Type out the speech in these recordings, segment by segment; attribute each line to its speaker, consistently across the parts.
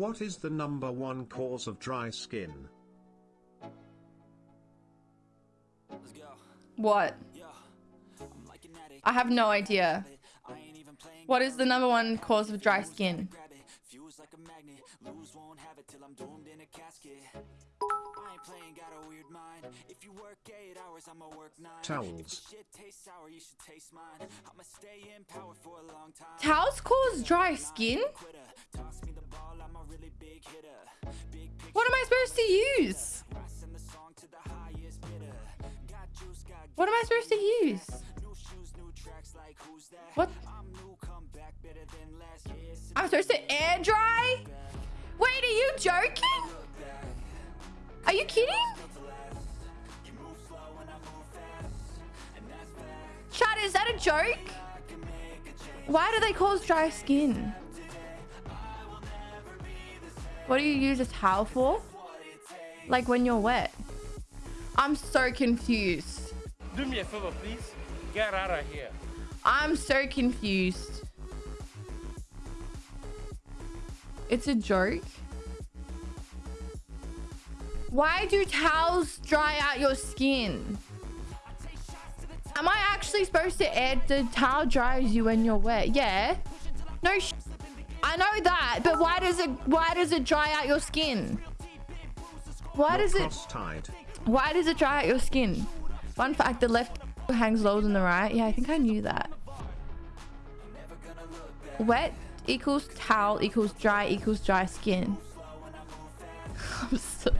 Speaker 1: What is the number one cause of dry skin?
Speaker 2: What? I have no idea. What is the number one cause of dry skin?
Speaker 1: Towels.
Speaker 2: Towels cause dry skin? Supposed to use? What am I supposed to use? What? I'm supposed to air dry? Wait, are you joking? Are you kidding? Chad, is that a joke? Why do they cause dry skin? What do you use a towel for? Like when you're wet? I'm so confused.
Speaker 3: Do me a favor, please. Get out of here.
Speaker 2: I'm so confused. It's a joke. Why do towels dry out your skin? Am I actually supposed to add the towel dries you when you're wet? Yeah. No I know that, but why does it why does it dry out your skin? Why does it Why does it dry out your skin? Fun fact, the left hangs lower than the right. Yeah, I think I knew that. Wet equals towel equals dry equals dry skin. I'm so,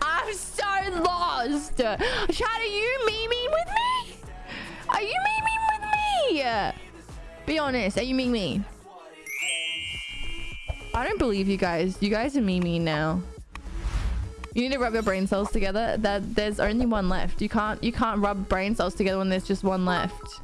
Speaker 2: I'm so lost. Chad, are you memeing with me? Are you memeing with me? Be honest, are you memeing me? I don't believe you guys. You guys are memeing now. You need to rub your brain cells together. That there's only one left. You can't you can't rub brain cells together when there's just one left.